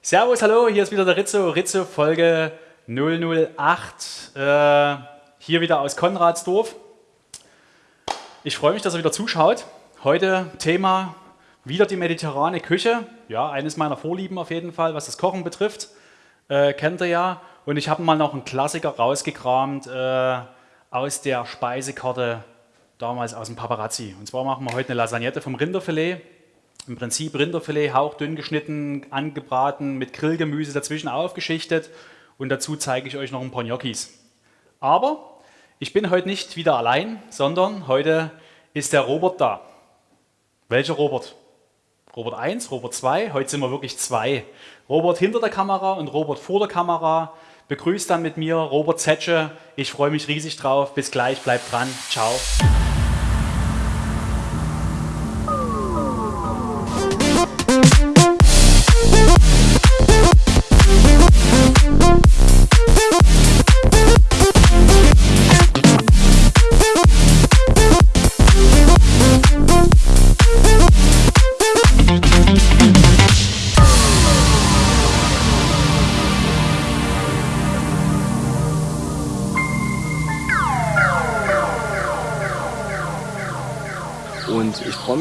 Servus, hallo, hier ist wieder der Rizzo, Rizzo Folge 008, äh, hier wieder aus Konradsdorf. Ich freue mich, dass ihr wieder zuschaut. Heute Thema wieder die mediterrane Küche, ja, eines meiner Vorlieben auf jeden Fall, was das Kochen betrifft, äh, kennt ihr ja. Und ich habe mal noch einen Klassiker rausgekramt äh, aus der Speisekarte damals aus dem Paparazzi. Und zwar machen wir heute eine Lasagnette vom Rinderfilet im Prinzip Rinderfilet hauchdünn geschnitten, angebraten, mit Grillgemüse dazwischen aufgeschichtet und dazu zeige ich euch noch ein paar Gnocchis. Aber ich bin heute nicht wieder allein, sondern heute ist der Robert da. Welcher Robert? Robert 1, Robert 2, heute sind wir wirklich zwei. Robert hinter der Kamera und Robert vor der Kamera. Begrüßt dann mit mir Robert Zetsche. Ich freue mich riesig drauf. Bis gleich, bleibt dran. Ciao.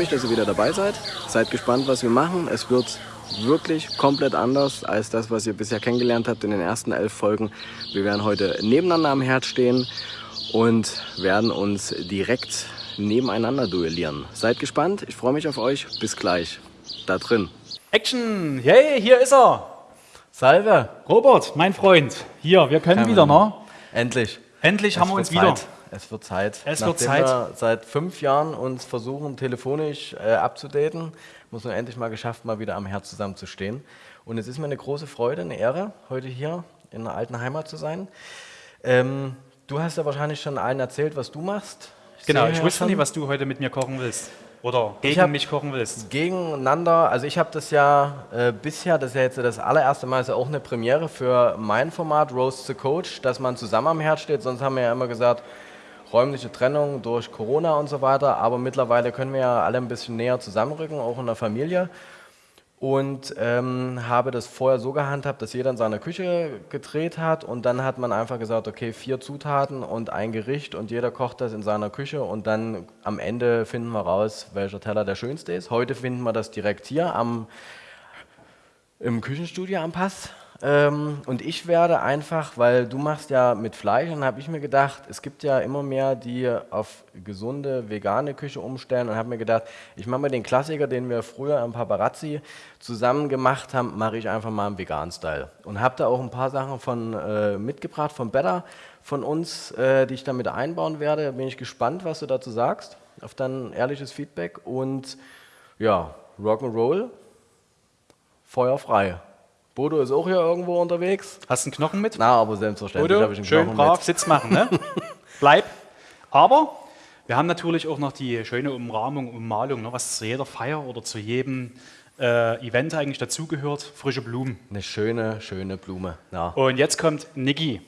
Mich, dass ihr wieder dabei seid. Seid gespannt, was wir machen. Es wird wirklich komplett anders als das, was ihr bisher kennengelernt habt in den ersten elf Folgen. Wir werden heute nebeneinander am Herd stehen und werden uns direkt nebeneinander duellieren. Seid gespannt, ich freue mich auf euch. Bis gleich. Da drin. Action! Hey, hier ist er! Salve! Robert, mein Freund. Hier, wir können Kann wieder, ne? Endlich. Endlich Es haben wir uns wieder. Zeit. Es wird Zeit. Es wird Nachdem Zeit. wir seit fünf Jahren uns versuchen, telefonisch äh, abzudaten, muss man endlich mal geschafft, mal wieder am Herd zusammenzustehen. Und es ist mir eine große Freude, eine Ehre, heute hier in der alten Heimat zu sein. Ähm, du hast ja wahrscheinlich schon allen erzählt, was du machst. Genau, sehe ich wusste nicht, was du heute mit mir kochen willst. Oder Ich gegen mich kochen willst. gegeneinander. Also ich habe das ja äh, bisher, das ist ja jetzt das allererste Mal, ist ja auch eine Premiere für mein Format Roast the Coach, dass man zusammen am Herd steht. Sonst haben wir ja immer gesagt, räumliche Trennung durch Corona und so weiter. Aber mittlerweile können wir ja alle ein bisschen näher zusammenrücken, auch in der Familie. Und ähm, habe das vorher so gehandhabt, dass jeder in seiner Küche gedreht hat und dann hat man einfach gesagt, okay, vier Zutaten und ein Gericht und jeder kocht das in seiner Küche und dann am Ende finden wir raus, welcher Teller der schönste ist. Heute finden wir das direkt hier am, im Küchenstudio am Pass. Ähm, und ich werde einfach, weil du machst ja mit Fleisch, und habe ich mir gedacht, es gibt ja immer mehr, die auf gesunde, vegane Küche umstellen und habe mir gedacht, ich mache mal den Klassiker, den wir früher am Paparazzi zusammen gemacht haben, mache ich einfach mal im veganen Style. Und habe da auch ein paar Sachen von äh, mitgebracht, von Better, von uns, äh, die ich damit einbauen werde. Da bin ich gespannt, was du dazu sagst, auf dein ehrliches Feedback und ja, Rock'n'Roll, Feuer frei. Bodo ist auch hier irgendwo unterwegs. Hast du einen Knochen mit? Na, aber selbstverständlich Bodo, habe ich einen schön Knochen brav mit. Sitz machen, ne? Bleib. Aber wir haben natürlich auch noch die schöne Umrahmung, Ummalung, ne, was zu jeder Feier oder zu jedem äh, Event eigentlich dazugehört. Frische Blumen. Eine schöne, schöne Blume. Ja. Und jetzt kommt Niki.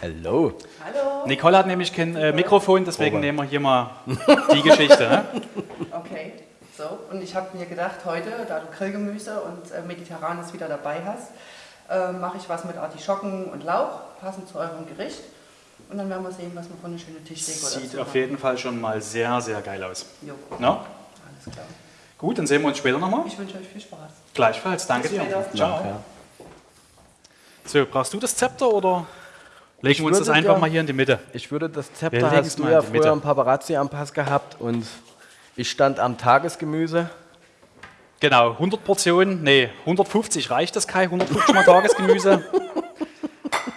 Hello. Nicole hat nämlich kein äh, Mikrofon, deswegen Robert. nehmen wir hier mal die Geschichte. Ne? Okay, so. Und ich habe mir gedacht, heute, da du Grillgemüse und äh, Mediterranes wieder dabei hast, äh, mache ich was mit Artischocken und Lauch, passend zu eurem Gericht. Und dann werden wir sehen, was wir von einer schönen Tischdeko Sieht auf jeden Fall schon mal sehr, sehr geil aus. Jo, No? alles klar. Gut, dann sehen wir uns später nochmal. Ich wünsche euch viel Spaß. Gleichfalls, danke dir. Ciao. Ja. So, brauchst du das Zepter oder legen wir uns das einfach ja- mal hier in die Mitte? Ich würde das Zepter hast du mal ja früher im Paparazzi am Pass gehabt und ich stand am Tagesgemüse. Genau, 100 Portionen, nee, 150 reicht das, Kai, 150 mal Tagesgemüse.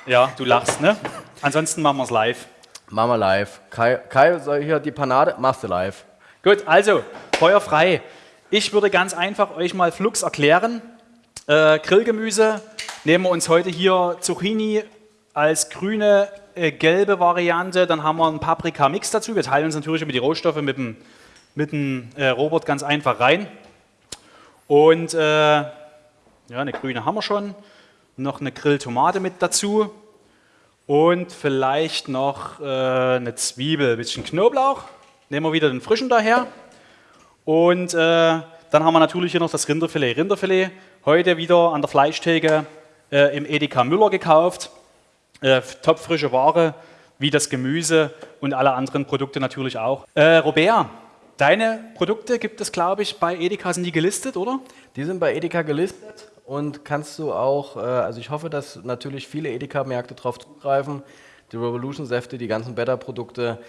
Ja, du lachst, ne? Ansonsten machen wir es live. Mama live. Kai, Kai soll hier die Panade? Machst du live. Gut, also, Feuer frei. Ich würde ganz einfach euch mal Flux erklären. Äh, Grillgemüse nehmen wir uns heute hier Zucchini als grüne, äh, gelbe Variante. Dann haben wir einen Paprika-Mix dazu. Wir teilen uns natürlich über die Rohstoffe mit dem, mit dem äh, Robot ganz einfach rein. Und äh, ja, eine grüne haben wir schon. Noch eine Grilltomate mit dazu. Und vielleicht noch äh, eine Zwiebel, ein bisschen Knoblauch. Nehmen wir wieder den frischen daher. Und äh, dann haben wir natürlich hier noch das Rinderfilet. Rinderfilet heute wieder an der Fleischtheke äh, im Edeka Müller gekauft. Äh, topfrische Ware, wie das Gemüse und alle anderen Produkte natürlich auch. Robert, deine Produkte gibt es, glaube ich, bei Edeka sind die gelistet, oder? Die sind bei Edeka gelistet und kannst du auch, äh, also ich hoffe, dass natürlich viele Edeka-Märkte darauf zugreifen. Die Revolution-Säfte, die ganzen Better-Produkte,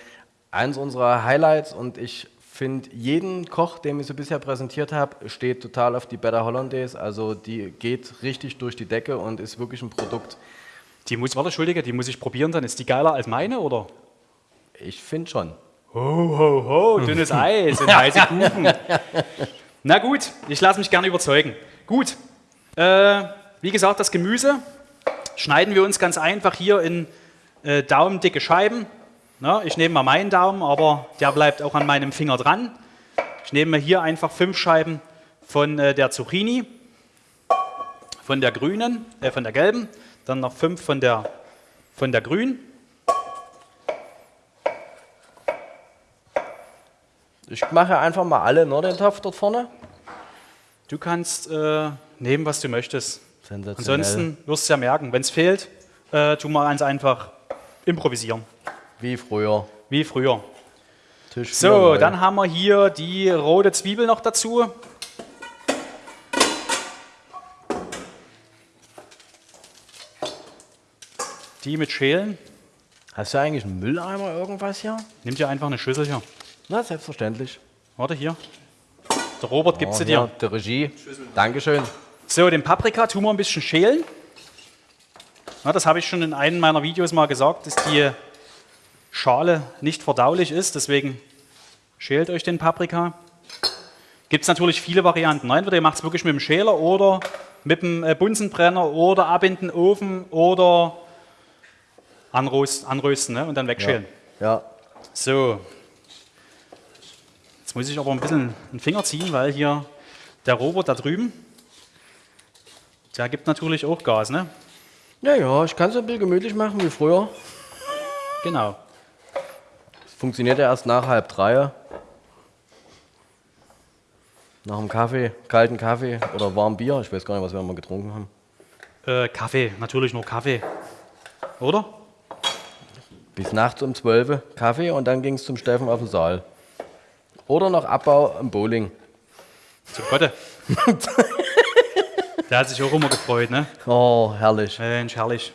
eins unserer Highlights und ich finde, jeden Koch, den ich so bisher präsentiert habe, steht total auf die Better Hollandaise. Also die geht richtig durch die Decke und ist wirklich ein Produkt. Die muss, warte, Entschuldige, die muss ich probieren dann. Ist die geiler als meine, oder? Ich finde schon. Ho, ho, ho, dünnes Eis und heiße Kuchen. Na gut, ich lasse mich gerne überzeugen. Gut, äh, wie gesagt, das Gemüse schneiden wir uns ganz einfach hier in äh, daumendicke Scheiben. Na, ich nehme mal meinen Daumen, aber der bleibt auch an meinem Finger dran. Ich nehme hier einfach fünf Scheiben von äh, der Zucchini, von der grünen, äh, von der gelben, dann noch fünf von der, von der grünen. Ich mache einfach mal alle, ne, den Topf dort vorne. Du kannst äh, nehmen, was du möchtest. Ansonsten wirst du ja merken, wenn es fehlt, äh, tu mal ganz einfach improvisieren. Wie früher. Wie früher. Tisch So, dann haben wir hier die rote Zwiebel noch dazu. Die mit Schälen. Hast du eigentlich einen Mülleimer irgendwas hier? Nimm dir einfach eine Schüssel hier. Na, selbstverständlich. Warte hier. Der Robert gibt Oh, sie dir. Der Regie. Dankeschön. So, den Paprika tun wir ein bisschen schälen. Na, das habe ich schon in einem meiner Videos mal gesagt, dass die Schale nicht verdaulich ist. Deswegen schält euch den Paprika. Gibt es natürlich viele Varianten. ne? Entweder ihr macht es wirklich mit dem Schäler oder mit dem äh, Bunsenbrenner oder ab in den Ofen oder anrösten, anrösten ne? und dann wegschälen. Ja. So. Jetzt muss ich aber ein bisschen den Finger ziehen, weil hier der Robert da drüben, der gibt natürlich auch Gas, ne? Ja, ja, ich kann es ein bisschen gemütlich machen wie früher. Genau. Funktioniert ja erst nach halb drei. Nach dem Kaffee, kalten Kaffee oder warmem Bier. Ich weiß gar nicht, was wir mal getrunken haben. Äh, Kaffee, natürlich nur Kaffee. Oder? Bis nachts um 12 Kaffee und dann ging es zum Steffen auf den Saal. Oder noch Abbau im Bowling. Zum Gotte. der hat sich auch immer gefreut, ne? Oh, herrlich. Mensch, herrlich.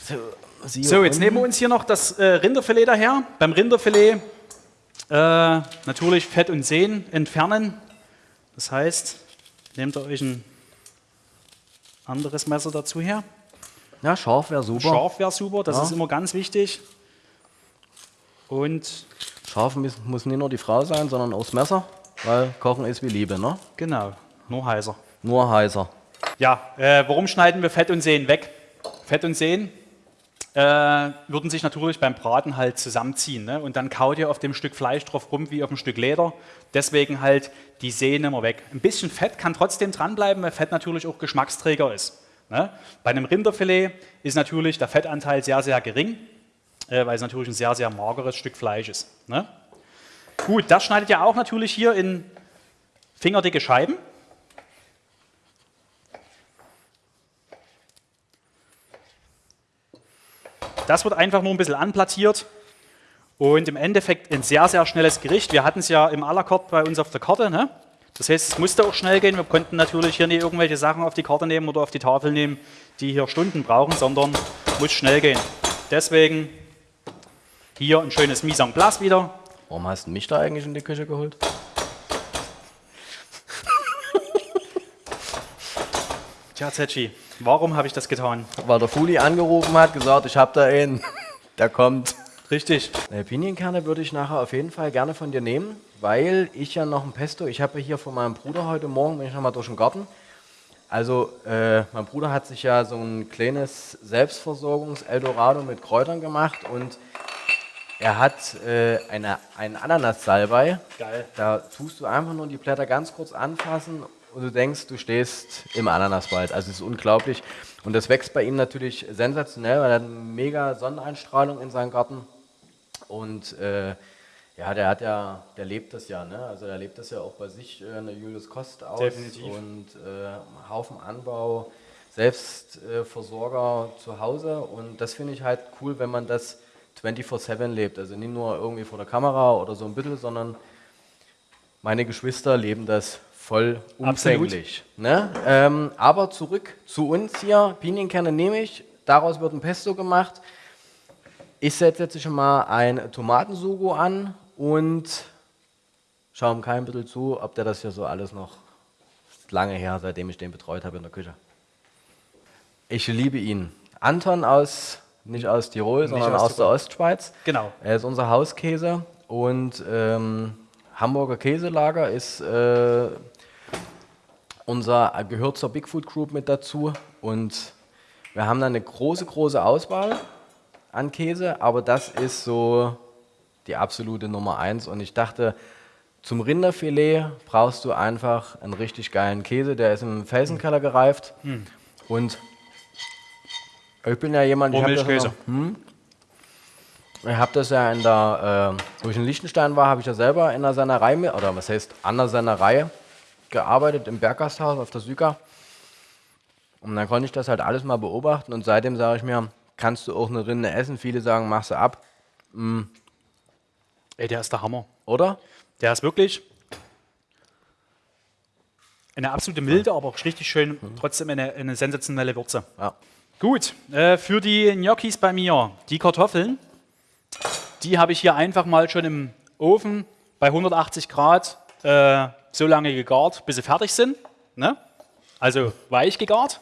So, So, jetzt nehmen wir uns hier noch das äh, Rinderfilet daher. Beim Rinderfilet äh, natürlich Fett und Sehnen entfernen. Das heißt, nehmt ihr euch ein anderes Messer dazu her. Ja, scharf wäre super. Scharf wäre super, das Ja. ist immer ganz wichtig. Und Scharf muss, nicht nur die Frau sein, sondern auch das Messer, weil Kochen ist wie Liebe, ne? genau, nur heißer. Nur heißer. Ja, äh, warum schneiden wir Fett und Sehnen weg? Fett und Sehnen äh, würden sich natürlich beim Braten halt zusammenziehen. Ne? Und dann kaut ihr auf dem Stück Fleisch drauf rum wie auf einem Stück Leder. Deswegen halt die Sehnen immer weg. Ein bisschen Fett kann trotzdem dranbleiben, weil Fett natürlich auch Geschmacksträger ist. Ne? Bei einem Rinderfilet ist natürlich der Fettanteil sehr, sehr gering, äh, weil es natürlich ein sehr, sehr mageres Stück Fleisch ist. Ne? Gut, das schneidet ihr auch natürlich hier in fingerdicke Scheiben. Das wird einfach nur ein bisschen anplattiert und im Endeffekt ein sehr, sehr schnelles Gericht. Wir hatten es ja im carte bei uns auf der Karte. Ne? Das heißt, es musste auch schnell gehen. Wir konnten natürlich hier nicht irgendwelche Sachen auf die Karte nehmen oder auf die Tafel nehmen, die hier Stunden brauchen, sondern muss schnell gehen. Deswegen hier ein schönes Mise en place wieder. Warum hast du mich da eigentlich in die Küche geholt? Tja, Zetschi, warum habe ich das getan? Weil der Fuli angerufen hat, gesagt, ich hab da einen, der kommt. Richtig. Äh, Pinienkerne würde ich nachher auf jeden Fall gerne von dir nehmen, weil ich ja noch ein Pesto, ich habe hier von meinem Bruder heute Morgen, bin ich nochmal durch den Garten. Also, äh, mein Bruder hat sich ja so ein kleines Selbstversorgungs-Eldorado mit Kräutern gemacht und er hat äh, eine, einen Ananas-Salbei. Geil. Da tust du einfach nur die Blätter ganz kurz anfassen und du denkst, du stehst im Ananaswald. Also es ist unglaublich. Und das wächst bei ihm natürlich sensationell, weil er hat eine mega Sonneneinstrahlung in seinem Garten. Und äh, Ja, der hat ja, der lebt das ja, ne? Also der lebt das ja auch bei sich äh, in der Julius Kost aus Definitiv. und äh, Haufen Anbau, Selbstversorger äh, zu Hause und das finde ich halt cool, wenn man das 24/7 lebt, also nicht nur irgendwie vor der Kamera oder so ein bisschen, sondern meine Geschwister leben das voll umfänglich. Ne? Ähm, aber zurück zu uns hier, Pinienkerne nehme ich, daraus wird ein Pesto gemacht. Ich setze jetzt schon mal ein Tomatensugo an und schaue ihm kein bisschen zu, ob der das hier so alles noch lange her, seitdem ich den betreut habe in der Küche. Ich liebe ihn. Anton aus, nicht aus Tirol, sondern aus aus, der. Ostschweiz. Genau. Er ist unser Hauskäse und ähm, Hamburger Käselager ist äh, unser gehört zur Bigfood Group mit dazu und wir haben da eine große große Auswahl an Käse, aber das ist so die absolute Nummer eins und ich dachte zum Rinderfilet brauchst du einfach einen richtig geilen Käse, der ist im Felsenkeller gereift und ich bin ja jemand, ich hab das noch- ich habe das ja in der, äh, wo ich in Liechtenstein war, habe ich ja selber in der Sennerei, oder was heißt, an der Sennerei gearbeitet, im Berggasthaus auf der Süka. Und dann konnte ich das halt alles mal beobachten und seitdem sage ich mir, kannst du auch eine Rinde essen? Viele sagen, mach sie ab, Ey, der ist der Hammer. oder? Der ist wirklich eine absolute Milde, aber auch richtig schön, trotzdem eine, eine sensationelle Würze. Ja. Gut, äh, für die Gnocchis bei mir, die Kartoffeln, die habe ich hier einfach mal schon im Ofen bei 180 Grad äh, so lange gegart, bis sie fertig sind. Ne? Also weich gegart.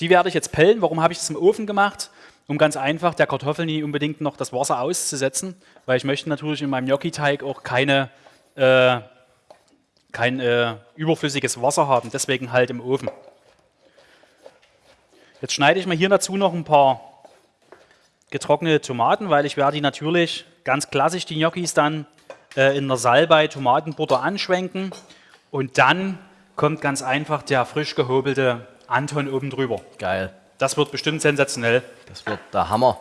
Die werde ich jetzt pellen. Warum habe ich das im Ofen gemacht? Um ganz einfach der Kartoffel nie unbedingt noch das Wasser auszusetzen, weil ich möchte natürlich in meinem Gnocchi-Teig auch keine, äh, kein äh, überflüssiges Wasser haben. Deswegen halt im Ofen. Jetzt schneide ich mir hier dazu noch ein paar getrocknete Tomaten, weil ich werde die natürlich ganz klassisch, die Gnocchis, dann äh, in der Salbei Tomatenbutter anschwenken und dann kommt ganz einfach der frisch gehobelte Anton oben drüber. Geil. Das wird bestimmt sensationell. Das wird der Hammer.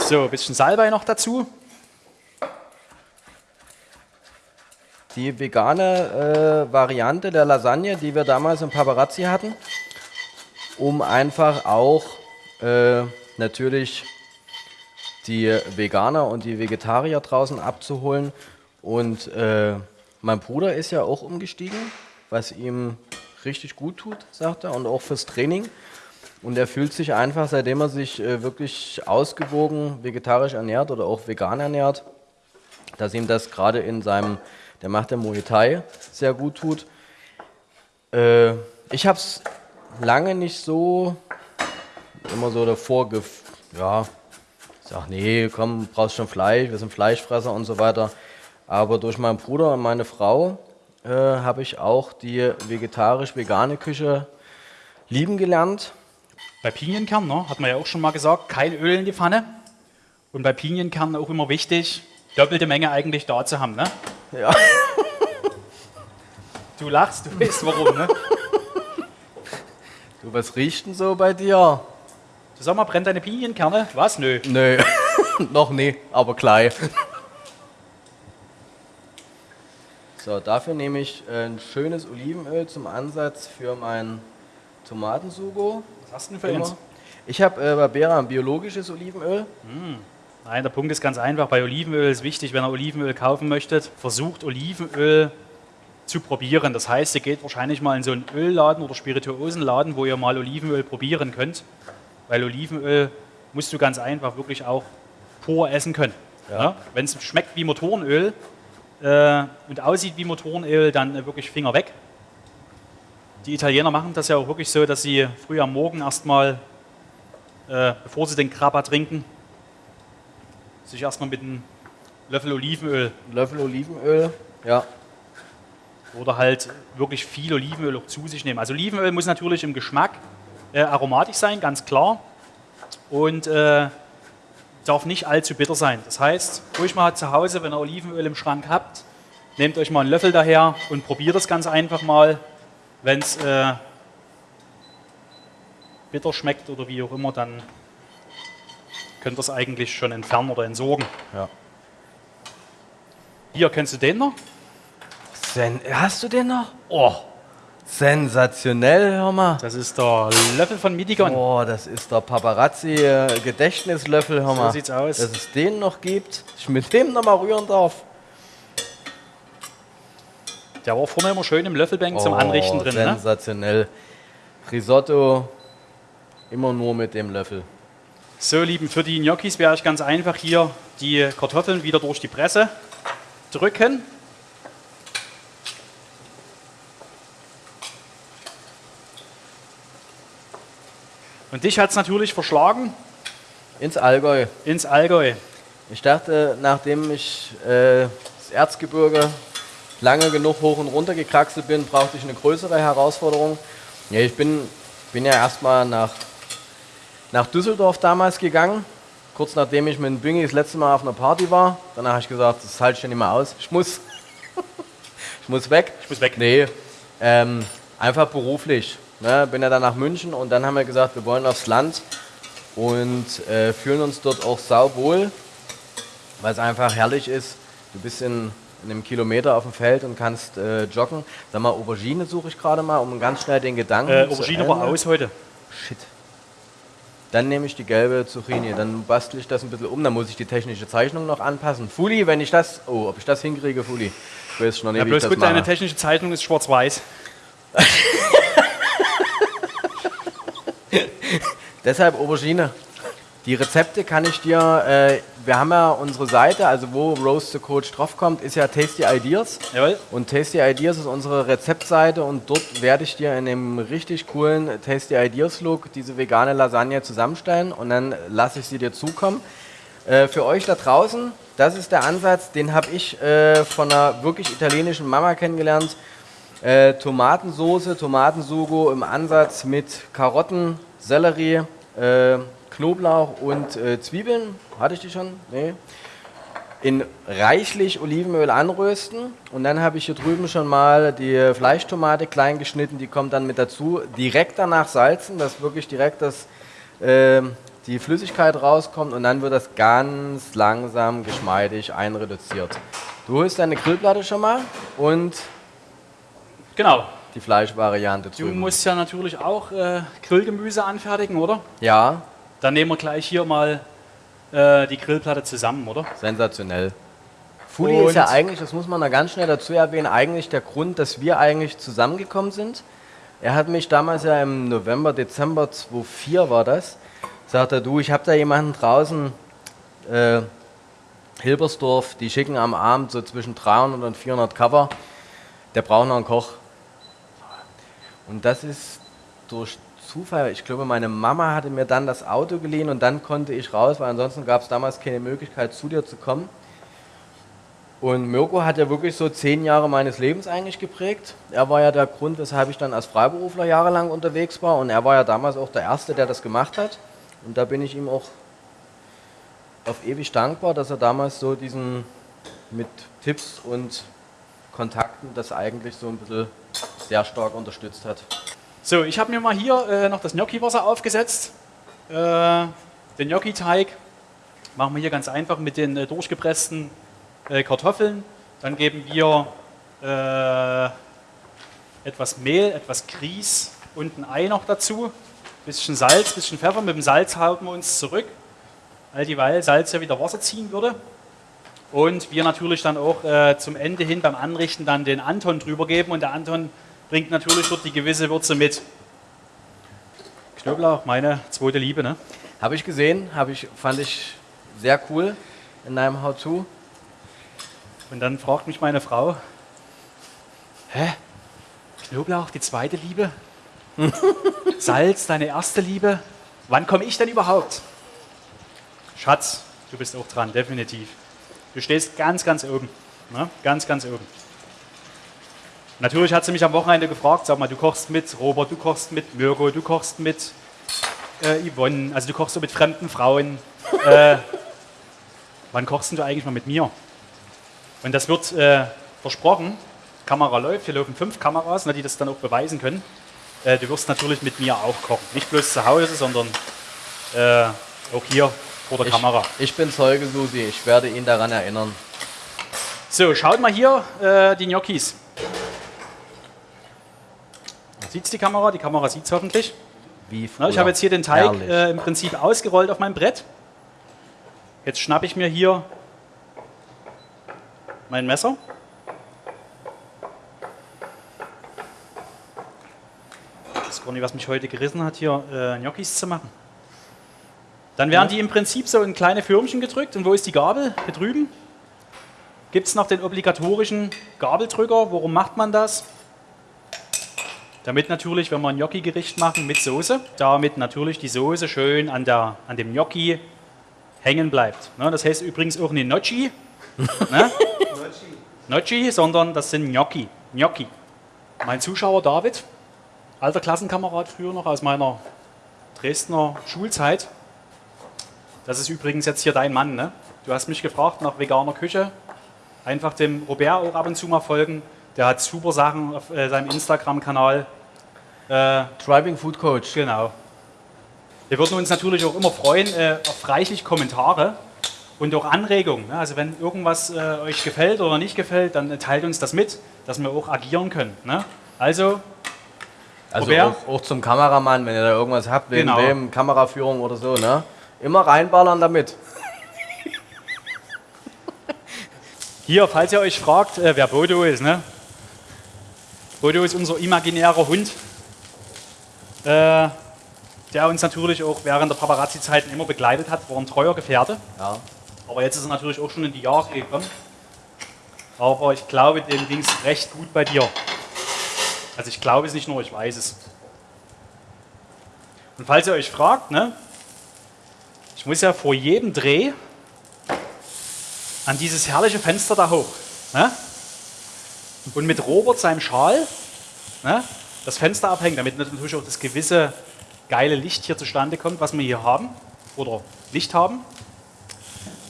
So, ein bisschen Salbei noch dazu. Die vegane äh, Variante der Lasagne, die wir damals im Paparazzi hatten, um einfach auch äh, natürlich die Veganer und die Vegetarier draußen abzuholen. Und äh, mein Bruder ist ja auch umgestiegen, was ihm richtig gut tut, sagt er, und auch fürs Training. Und er fühlt sich einfach, seitdem er sich äh, wirklich ausgewogen vegetarisch ernährt oder auch vegan ernährt, dass ihm das gerade in seinem, der macht der Muay Thai, sehr gut tut. Äh, ich habe es lange nicht so, immer so davor, ja, ich sag, nee, komm, brauchst schon Fleisch, wir sind Fleischfresser und so weiter. Aber durch meinen Bruder und meine Frau äh, habe ich auch die vegetarisch-vegane Küche lieben gelernt. Bei Pinienkern, ne, hat man ja auch schon mal gesagt, kein Öl in die Pfanne. Und bei Pinienkernen auch immer wichtig, doppelte Menge eigentlich da zu haben. Ne? Ja. Du lachst, du weißt warum. Ne? Du, was riecht denn so bei dir? Du sag mal, brennt deine Pinienkerne? Was? Nö. Nö, noch nie, aber gleich. So, dafür nehme ich äh, ein schönes Olivenöl zum Ansatz für mein Tomatensugo. Was hast du denn für Immer. Ich habe äh, bei Bera ein biologisches Olivenöl. Nein, der Punkt ist ganz einfach. Bei Olivenöl ist wichtig, wenn ihr Olivenöl kaufen möchtet, versucht Olivenöl zu probieren. Das heißt, ihr geht wahrscheinlich mal in so einen Ölladen oder Spirituosenladen, wo ihr mal Olivenöl probieren könnt. Weil Olivenöl musst du ganz einfach wirklich auch pur essen können. Ja? Wenn es schmeckt wie Motorenöl äh, und aussieht wie Motorenöl, dann äh, wirklich Finger weg. Die Italiener machen das ja auch wirklich so, dass sie früh am Morgen erstmal, äh, bevor sie den Krabber trinken, sich erstmal mit einem Löffel Olivenöl Löffel Olivenöl. Ja, oder halt wirklich viel Olivenöl auch zu sich nehmen. Also Olivenöl muss natürlich im Geschmack äh, aromatisch sein, ganz klar. Und äh, darf nicht allzu bitter sein. Das heißt, ruhig mal zu Hause, wenn ihr Olivenöl im Schrank habt, nehmt euch mal einen Löffel daher und probiert es ganz einfach mal. Wenn es äh, bitter schmeckt oder wie auch immer, dann könnt ihr es eigentlich schon entfernen oder entsorgen. ja. Hier, kennst du den noch? Sen Hast du den noch? Oh, sensationell, hör mal. Das ist der Löffel von Midigon. Oh, das ist der Paparazzi-Gedächtnislöffel, hör mal. sieht's aus. Dass es den noch gibt, ich mit dem noch mal rühren darf. Der war vorne immer schön im Löffelbank zum Anrichten drin. Ne? Sensationell. Risotto immer nur mit dem Löffel. So, Lieben, für die Gnocchis werde ich ganz einfach hier die Kartoffeln wieder durch die Presse drücken. Und dich hat es natürlich verschlagen Ins Allgäu. ins Allgäu. Ich dachte, nachdem ich äh, das Erzgebirge lange genug hoch und runter gekraxelt bin, brauchte ich eine größere Herausforderung. Ja, ich bin, bin ja erstmal nach, nach Düsseldorf damals gegangen, kurz nachdem ich mit Bingi das letzte Mal auf einer Party war. Danach habe ich gesagt, das halte ich nicht mehr aus. Ich muss, ich muss weg. Ich muss weg. Nee, ähm, einfach beruflich. Ne? Bin ja dann nach München und dann haben wir gesagt, wir wollen aufs Land und äh, fühlen uns dort auch sauwohl, weil es einfach herrlich ist. Du bist in, in einem Kilometer auf dem Feld und kannst äh, joggen. Sag mal, Aubergine suche ich gerade mal, um ganz schnell den Gedanken Äh, zu Aubergine war aus heute. Shit. Dann nehme ich die gelbe Zucchini, dann bastel ich das ein bisschen um, dann muss ich die technische Zeichnung noch anpassen. Fuli, wenn ich das, oh, ob ich das hinkriege, Fuli. Ich weiß schon noch nicht, Ja, wie ich bloß das gut, deine mache. technische Zeichnung ist schwarz-weiß. Deshalb Aubergine. Die Rezepte kann ich dir, äh, wir haben ja unsere Seite, also wo Roast the Coach draufkommt, ist ja Tasty Ideas. Jawohl. Und Tasty Ideas ist unsere Rezeptseite und dort werde ich dir in dem richtig coolen Tasty Ideas Look diese vegane Lasagne zusammenstellen und dann lasse ich sie dir zukommen. Äh, für euch da draußen, das ist der Ansatz, den habe ich äh, von einer wirklich italienischen Mama kennengelernt. Äh, Tomatensoße, Tomatensugo im Ansatz mit Karotten, Sellerie, äh, Knoblauch und äh, Zwiebeln. Hatte ich die schon? Nee. In reichlich Olivenöl anrösten und dann habe ich hier drüben schon mal die Fleischtomate klein geschnitten, die kommt dann mit dazu. Direkt danach salzen, dass wirklich direkt das, äh, die Flüssigkeit rauskommt und dann wird das ganz langsam geschmeidig einreduziert. Du holst deine Grillplatte schon mal und Genau. die Fleischvariante Du drüben. musst ja natürlich auch äh, Grillgemüse anfertigen, oder? ja, Dann nehmen wir gleich hier mal äh, die Grillplatte zusammen, oder? sensationell. Fuli ist ja eigentlich, das muss man da ganz schnell dazu erwähnen, eigentlich der Grund, dass wir eigentlich zusammengekommen sind. Er hat mich damals ja im November, Dezember 2004 war das, sagt er, du, ich habe da jemanden draußen, äh, Hilbersdorf, die schicken am Abend so zwischen 300 und 400 Cover, der braucht noch einen Koch. Und das ist durch Zufall, ich glaube, meine Mama hatte mir dann das Auto geliehen und dann konnte ich raus, weil ansonsten gab es damals keine Möglichkeit, zu dir zu kommen. Und Mirko hat ja wirklich so zehn Jahre meines Lebens eigentlich geprägt. Er war ja der Grund, weshalb ich dann als Freiberufler jahrelang unterwegs war. Und er war ja damals auch der Erste, der das gemacht hat. Und da bin ich ihm auch auf ewig dankbar, dass er damals so diesen mit Tipps und Kontakten das eigentlich so ein bisschen sehr stark unterstützt hat. So, ich habe mir mal hier äh, noch das Gnocchi-Wasser aufgesetzt. Äh, den Gnocchi-Teig machen wir hier ganz einfach mit den äh, durchgepressten äh, Kartoffeln. Dann geben wir äh, etwas Mehl, etwas Grieß und ein Ei noch dazu. Bisschen Salz, bisschen Pfeffer. Mit dem Salz halten wir uns zurück, all dieweil Salz ja wieder Wasser ziehen würde. Und wir natürlich dann auch äh, zum Ende hin beim Anrichten dann den Anton drüber geben. Und der Anton bringt natürlich dort die gewisse Würze mit. Knoblauch, meine zweite Liebe, ne? Habe ich gesehen, habe ich, fand ich sehr cool in deinem How-To. Und dann fragt mich meine Frau, hä? Knoblauch, die zweite Liebe? Salz, deine erste Liebe? Wann komme ich denn überhaupt? Schatz, du bist auch dran, definitiv. Du stehst ganz, ganz oben. Ne? Ganz, ganz oben. Natürlich hat sie mich am Wochenende gefragt, sag mal, du kochst mit Robert, du kochst mit Mirko, du kochst mit äh, Yvonne, also du kochst so mit fremden Frauen. Äh, wann kochst denn du eigentlich mal mit mir? Und das wird äh, versprochen, Kamera läuft, hier laufen fünf Kameras, ne, die das dann auch beweisen können. Äh, du wirst natürlich mit mir auch kochen. Nicht bloß zu Hause, sondern äh, auch hier vor der Ich, Kamera. ich bin Zeuge, Susi. Ich werde ihn daran erinnern. So, schaut mal hier äh, die Gnocchis. Sieht die Kamera? Die Kamera sieht es hoffentlich. Wie Na, ich habe jetzt hier den Teig äh, im Prinzip ausgerollt auf meinem Brett. Jetzt schnappe ich mir hier mein Messer. Das ist gar nicht, was mich heute gerissen hat, hier äh, Gnocchis zu machen. Dann werden die im Prinzip so in kleine Förmchen gedrückt. Und wo ist die Gabel? Hier drüben. Gibt es noch den obligatorischen Gabeldrücker? Warum macht man das? Damit natürlich, wenn wir ein Gnocchi-Gericht machen mit Soße, damit natürlich die Soße schön an, der, an dem Gnocchi hängen bleibt. Ne, das heißt übrigens auch nicht Gnocchi, ne? Gnocchi, sondern das sind Gnocchi. Gnocchi. Mein Zuschauer David, alter Klassenkamerad früher noch aus meiner Dresdner Schulzeit. Das ist übrigens jetzt hier dein Mann. Ne? Du hast mich gefragt nach veganer Küche. Einfach dem Robert auch ab und zu mal folgen. Der hat super Sachen auf äh, seinem Instagram-Kanal. Äh, Driving Food Coach. Genau. Wir würden uns natürlich auch immer freuen äh, auf reichlich Kommentare und auch Anregungen. Ne? Also wenn irgendwas äh, euch gefällt oder nicht gefällt, dann teilt uns das mit, dass wir auch agieren können. Ne? Also, Also auch, auch zum Kameramann, wenn ihr da irgendwas habt, wegen Genau. wem, Kameraführung oder so, ne? Immer reinballern damit. hier, falls ihr euch fragt, äh, wer Bodo ist. Ne? Bodo ist unser imaginärer Hund, äh, der uns natürlich auch während der Paparazzi-Zeiten immer begleitet hat, war ein treuer Gefährte. Ja. Aber jetzt ist er natürlich auch schon in die Jahre gekommen. Aber ich glaube, dem ging es recht gut bei dir. Also ich glaube es nicht nur, ich weiß es. Und falls ihr euch fragt, ne, ich muss ja vor jedem Dreh an dieses herrliche Fenster da hoch. Ne? Und mit Robert seinem Schal ne, das Fenster abhängen, damit natürlich auch das gewisse geile Licht hier zustande kommt, was wir hier haben. Oder Licht haben.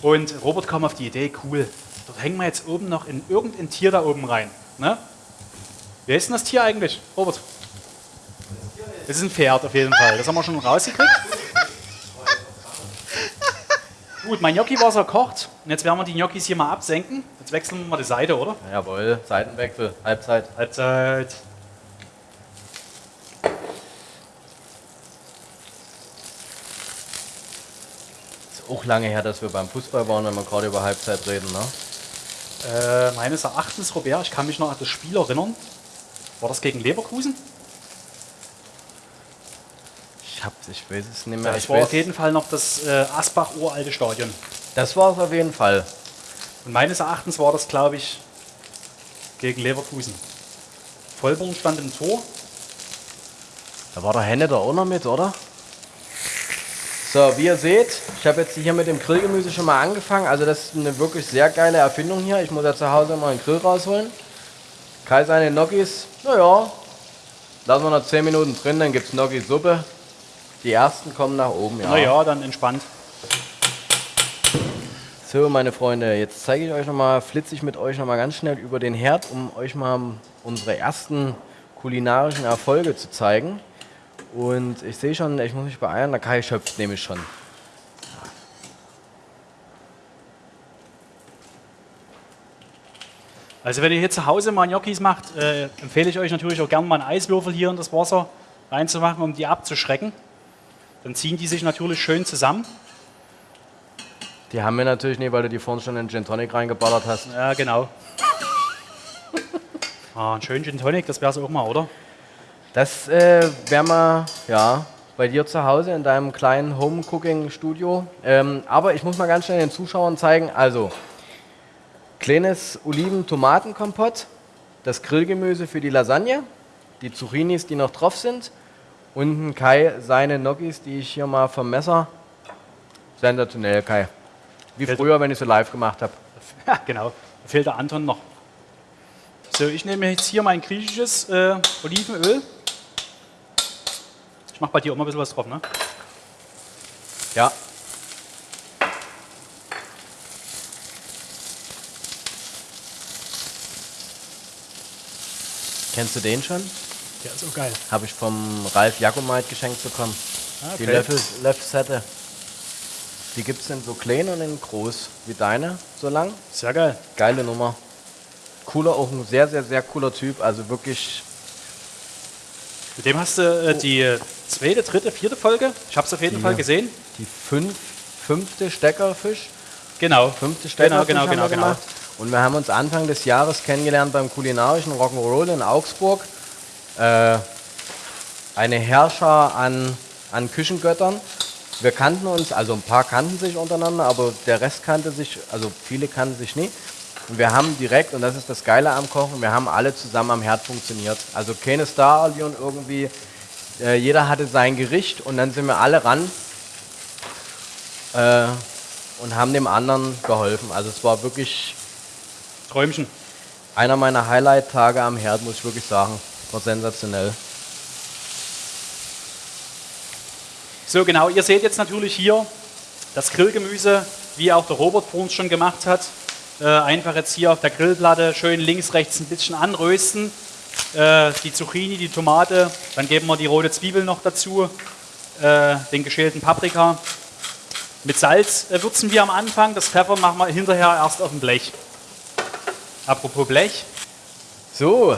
Und Robert kam auf die Idee, cool, dort hängen wir jetzt oben noch in irgendein Tier da oben rein. Ne? Wer ist denn das Tier eigentlich, Robert? Das ist ein Pferd auf jeden Fall. Das haben wir schon rausgekriegt. Gut, mein Gnocchi-Wasser kocht. Und jetzt werden wir die Gnocchis hier mal absenken. Jetzt wechseln wir mal die Seite, oder? Jawohl, Seitenwechsel, Halbzeit. Halbzeit. Ist auch lange her, dass wir beim Fußball waren, wenn wir gerade über Halbzeit reden, ne? Äh, meines Erachtens, Robert, ich kann mich noch an das Spiel erinnern. War das gegen Leverkusen? Ich hab's, ich weiß es nicht mehr. Das Ich war weiß, auf jeden Fall noch das äh, Asbach-uralte Stadion. Das war es auf jeden Fall. Und meines Erachtens war das, glaube ich, gegen Leverkusen. Vollborn stand im Tor. Da war der Henne da auch noch mit, oder? So, wie ihr seht, ich habe jetzt hier mit dem Grillgemüse schon mal angefangen. Also das ist eine wirklich sehr geile Erfindung hier. Ich muss ja zu Hause mal einen Grill rausholen. Kai seine Gnocchis, naja, lassen wir noch 10 Minuten drin, dann gibt es Gnocchi-Suppe. Die ersten kommen nach oben, ja. Naja, dann entspannt. So, meine Freunde, jetzt zeige ich euch nochmal, flitze ich mit euch nochmal ganz schnell über den Herd, um euch mal unsere ersten kulinarischen Erfolge zu zeigen. Und ich sehe schon, ich muss mich beeilen, der Kai schöpft nämlich schon. Also wenn ihr hier zu Hause mal Gnocchis macht, äh, empfehle ich euch natürlich auch gerne mal einen Eiswürfel hier in das Wasser reinzumachen, um die abzuschrecken. Dann ziehen die sich natürlich schön zusammen. Die haben wir natürlich nicht, weil du die vorhin schon in Gin Tonic reingeballert hast. Ja, genau. Ah, ein schönen Gin Tonic, das wäre es auch mal, oder? Das äh, wäre mal, ja, bei dir zu Hause in deinem kleinen Home-Cooking-Studio. Ähm, aber ich muss mal ganz schnell den Zuschauern zeigen, also kleines Oliven-Tomatenkompott, das Grillgemüse für die Lasagne, die Zucchinis, die noch drauf sind und ein Kai seine Gnocchis, die ich hier mal vom Messer, sensationell Kai. Wie Fällt- früher, wenn ich so live gemacht habe. Ja, genau. Da fehlt der Anton noch. So, ich nehme jetzt hier mein griechisches äh, Olivenöl. Ich mache bei dir auch mal ein bisschen was drauf, ne? Ja. Kennst du den schon? Der ist auch geil. Habe ich vom Ralf Jacomait geschenkt bekommen. Ah, Die Löffel, Löffelsette. Die gibt es in so klein und in groß wie deine, so lang. Sehr geil. Geile Nummer. cooler, auch ein sehr, sehr, sehr cooler Typ. Also wirklich Mit dem hast du äh, die zweite, dritte, vierte Folge. Ich habe es auf jeden Die Fall gesehen. die fünf, fünfte Steckerfisch. Genau. Fünfte Genau, Steckerfisch genau, haben genau, wir genau. gemacht. Und wir haben uns Anfang des Jahres kennengelernt beim kulinarischen Rock'n'Roll in Augsburg. Äh, eine Herrscher an, an Küchengöttern. Wir kannten uns, also ein paar kannten sich untereinander, aber der Rest kannte sich, also viele kannten sich nie. Und wir haben direkt, und das ist das Geile am Kochen, wir haben alle zusammen am Herd funktioniert. Also keine Star-Allion irgendwie, äh, jeder hatte sein Gericht und dann sind wir alle ran äh, und haben dem anderen geholfen. Also es war wirklich Träumchen. einer meiner Highlight-Tage am Herd, muss ich wirklich sagen. War sensationell. So, genau. Ihr seht jetzt natürlich hier das Grillgemüse, wie auch der Robert vor uns schon gemacht hat. Äh, einfach jetzt hier auf der Grillplatte schön links, rechts ein bisschen anrösten. Äh, die Zucchini, die Tomate, dann geben wir die rote Zwiebel noch dazu, äh, den geschälten Paprika. Mit Salz äh, würzen wir am Anfang, das Pfeffer machen wir hinterher erst auf dem Blech. Apropos Blech, So,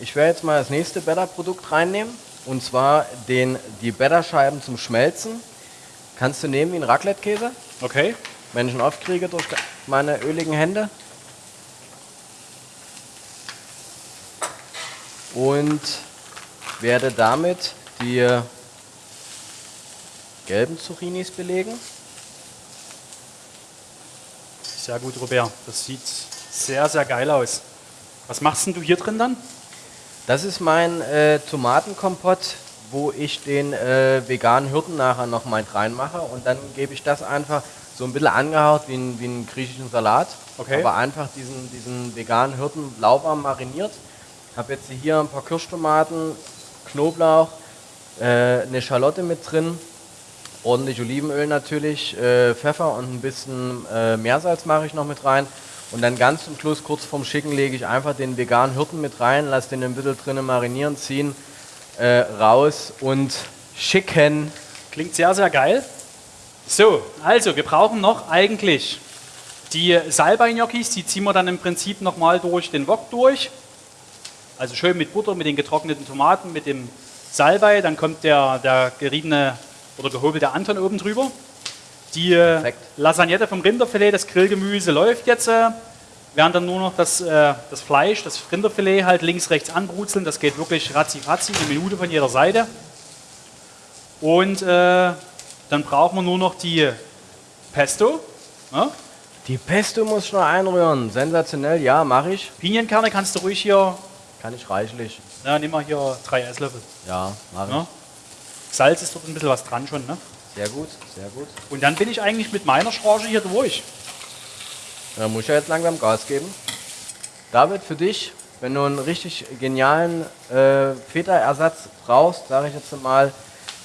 ich werde jetzt mal das nächste Better-Produkt reinnehmen. Und zwar den, die Better-Scheiben zum Schmelzen. Kannst du nehmen wie ein Raclette-Käse, okay. wenn ich ihn aufkriege durch meine öligen Hände. Und werde damit die gelben Zucchinis belegen. Sehr gut, Robert. Das sieht sehr, sehr geil aus. Was machst denn du hier drin dann? Das ist mein äh, Tomatenkompott, wo ich den äh, veganen Hirten nachher noch mal mit reinmache und dann gebe ich das einfach so ein bisschen angehaucht wie, ein, wie einen griechischen Salat. Okay. Aber einfach diesen, diesen veganen Hirten lauwarm mariniert. Habe jetzt hier ein paar Kirschtomaten, Knoblauch, äh, eine Schalotte mit drin, ordentlich Olivenöl natürlich, äh, Pfeffer und ein bisschen äh, Meersalz mache ich noch mit rein. Und dann ganz zum Schluss, kurz vorm Schicken, lege ich einfach den veganen Hirten mit rein, lasse den ein bisschen drinnen marinieren, ziehen, äh, raus und schicken. Klingt sehr, sehr geil. So, also wir brauchen noch eigentlich die Salbei-Gnocchis, die ziehen wir dann im Prinzip nochmal durch den Wok durch. Also schön mit Butter, mit den getrockneten Tomaten, mit dem Salbei, dann kommt der, der geriebene oder gehobelte Anton oben drüber. Die äh, Perfekt. Lasagnette vom Rinderfilet, das Grillgemüse läuft jetzt. Äh, werden dann nur noch das, äh, das Fleisch, das Rinderfilet halt links, rechts anbrutzeln. Das geht wirklich ratzi-fatzi, eine Minute von jeder Seite. Und äh, dann brauchen wir nur noch die Pesto. Ja? Die Pesto muss ich noch einrühren. Sensationell, ja, mache ich. Pinienkerne kannst du ruhig hier, Kann ich reichlich. na, nimm mal hier drei Esslöffel. Ja, mache ich. Ja? Salz ist dort ein bisschen was dran schon. Ne? Sehr gut, sehr gut. Und dann bin ich eigentlich mit meiner Charge hier durch. Dann muss ich ja jetzt langsam Gas geben. David, für dich, wenn du einen richtig genialen äh, Feta-Ersatz brauchst, sage ich jetzt mal,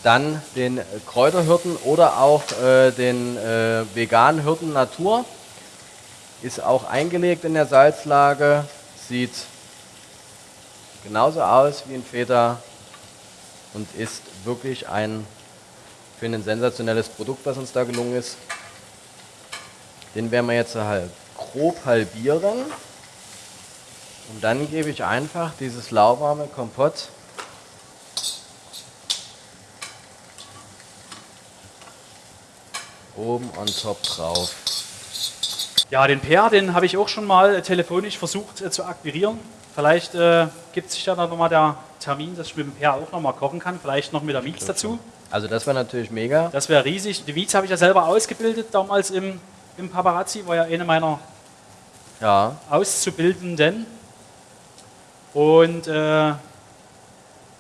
dann den Kräuterhirten oder auch äh, den äh, veganen Hirten Natur. Ist auch eingelegt in der Salzlage, sieht genauso aus wie ein Feta und ist wirklich ein, finde ein sensationelles Produkt, was uns da gelungen ist. Den werden wir jetzt halb grob halbieren. Und dann gebe ich einfach dieses lauwarme Kompott oben on top drauf. Ja, den Per, den habe ich auch schon mal telefonisch versucht äh, zu akquirieren. Vielleicht äh, gibt sich ja dann nochmal der Termin, dass ich mit dem Per auch nochmal kochen kann. Vielleicht noch mit der Mietz dazu. Also das wäre natürlich mega. Das wäre riesig. Die Mietz habe ich ja selber ausgebildet damals im, im Paparazzi. War ja eine meiner Ja, Auszubildenden. Und äh, ja,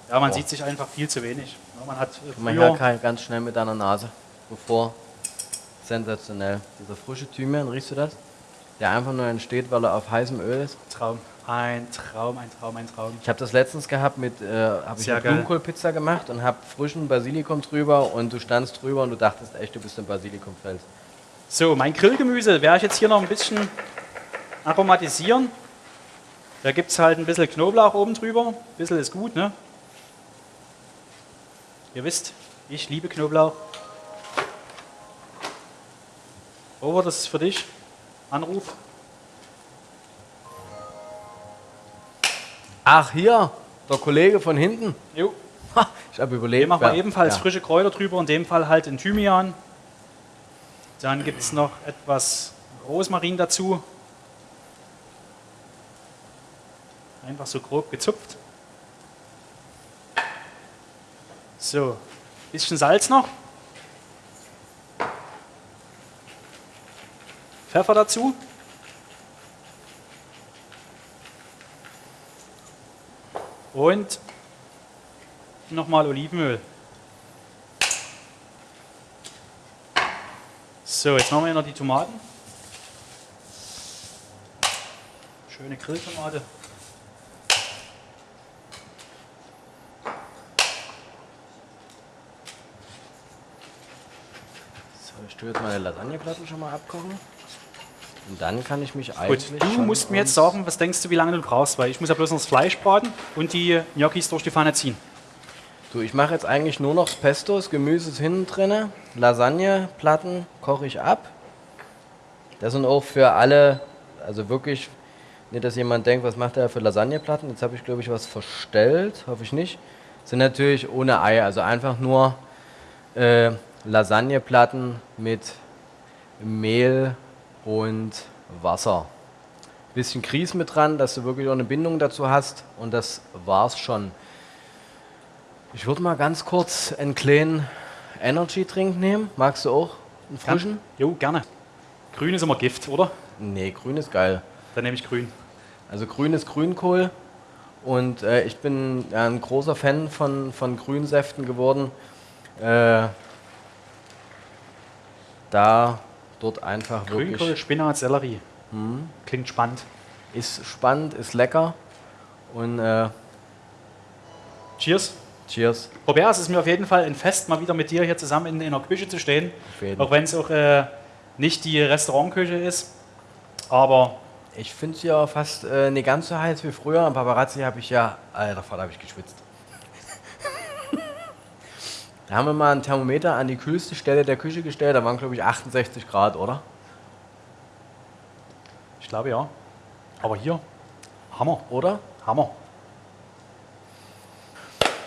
man Boah. sieht sich einfach viel zu wenig. Man hat äh, mal früher, her, Kai, ganz schnell mit deiner Nase. Bevor. Sensationell. Dieser frische Thymian, riechst du das? Der einfach nur entsteht, weil er auf heißem Öl ist. Traum. Ein Traum, ein Traum, ein Traum. Ich habe das letztens gehabt mit, äh, habe ich eine. Blumenkohlpizza gemacht und habe frischen Basilikum drüber und du standst drüber und du dachtest echt, du bist im Basilikumfeld. So, mein Grillgemüse werde ich jetzt hier noch ein bisschen aromatisieren. Da gibt es halt ein bisschen Knoblauch oben drüber. Ein bisschen ist gut, ne? Ihr wisst, ich liebe Knoblauch. Over, das ist für dich. Anruf. Ach, hier, der Kollege von hinten. Jo. Ha, ich habe überlebt. Hier machen wir Ja. ebenfalls ja. frische Kräuter drüber, in dem Fall halt in Thymian. Dann gibt es noch etwas Rosmarin dazu. Einfach so grob gezupft. So, bisschen Salz noch. Pfeffer dazu. Und nochmal Olivenöl. So, jetzt machen wir noch die Tomaten. Schöne Grilltomate. So, ich tue jetzt meine Lasagneplatten schon mal abkochen. Und dann kann ich mich Gut, eigentlich. du schon musst mir jetzt sagen, was denkst du, wie lange du brauchst, weil ich muss ja bloß noch das Fleisch braten und die Gnocchis durch die Pfanne ziehen. Du, ich mache jetzt eigentlich nur noch das Pesto, das Gemüse ist hinten drin. Lasagneplatten koche ich ab. Das sind auch für alle, also wirklich, nicht, dass jemand denkt, was macht er für Lasagneplatten. Jetzt habe ich, glaube ich, was verstellt, hoffe ich nicht. Sind natürlich ohne Ei, also einfach nur äh, Lasagneplatten mit Mehl und Wasser. Bisschen Grieß mit dran, dass du wirklich auch eine Bindung dazu hast und das war's schon. Ich würde mal ganz kurz einen kleinen Energy-Trink nehmen. Magst du auch einen frischen? Jo, gerne. Grün ist immer Gift, oder? Nee, grün ist geil. Dann nehme ich grün. Also grün ist Grünkohl und äh, ich bin ja, ein großer Fan von, von Grünsäften geworden. Äh, da dort einfach Grünkohl, wirklich Spinat, Sellerie. Klingt spannend. ist spannend, ist lecker und äh, Cheers. cheers. Robert, es ist mir auf jeden Fall ein Fest, mal wieder mit dir hier zusammen in, in der Küche zu stehen. Auch wenn es auch äh, nicht die Restaurantküche ist. Aber Ich finde es ja fast äh, nicht ganz so heiß wie früher. Am Paparazzi habe ich ja, alter Vater, habe ich geschwitzt. Da haben wir mal ein Thermometer an die kühlste Stelle der Küche gestellt. Da waren, glaube ich, 68 Grad, oder? ich glaube ja. Aber hier, Hammer, Oder? Hammer.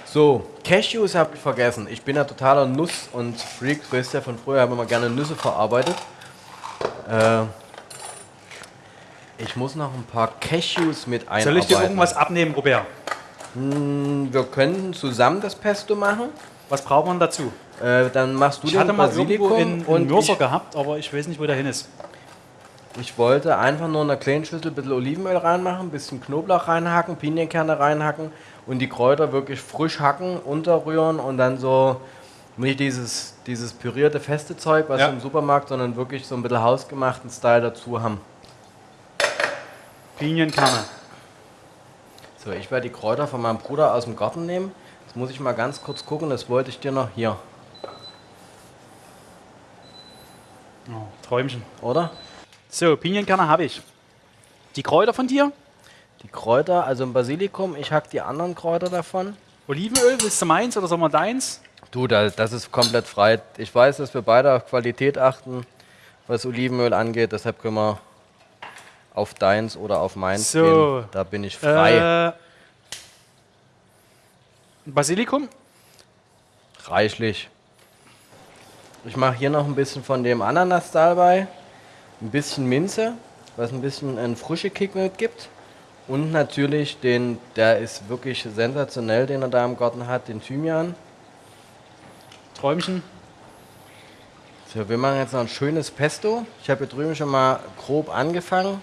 So, Cashews habe ich vergessen. Ich bin ja totaler Nuss- und Freak. Du weißt ja von früher, habe immer gerne Nüsse verarbeitet. Äh, ich muss noch ein paar Cashews mit einarbeiten. Soll ich dir irgendwas abnehmen, Robert? Wir könnten zusammen das Pesto machen. Was braucht man dazu? Äh, dann machst du Ich den hatte mal irgendwo in, in Mörser gehabt, aber ich weiß nicht, wo der hin ist. ich wollte einfach nur in einer kleinen Schüssel ein bisschen Olivenöl reinmachen, ein bisschen Knoblauch reinhacken, Pinienkerne reinhacken und die Kräuter wirklich frisch hacken, unterrühren und dann so nicht dieses, dieses pürierte feste Zeug, was Ja. im Supermarkt, sondern wirklich so ein bisschen hausgemachten Style dazu haben. Pinienkerne. So, ich werde die Kräuter von meinem Bruder aus dem Garten nehmen. Jetzt muss ich mal ganz kurz gucken, das wollte ich dir noch hier, Oh, Träumchen. oder? So, Pinienkerne habe ich. Die Kräuter von dir? Die Kräuter, also im Basilikum, ich hack die anderen Kräuter davon. Olivenöl, willst du meins oder sollen wir deins? Du, da, das ist komplett frei. Ich weiß, dass wir beide auf Qualität achten, was Olivenöl angeht. Deshalb können wir auf deins oder auf meins So. gehen. Da bin ich frei. Äh, Basilikum? Reichlich. Ich mache hier noch ein bisschen von dem Ananas dabei. Ein bisschen Minze, was ein bisschen einen frische Kick mitgibt. Und natürlich den, der ist wirklich sensationell, den er da im Garten hat, den Thymian. Träumchen? So, wir machen jetzt noch ein schönes Pesto. Ich habe hier drüben schon mal grob angefangen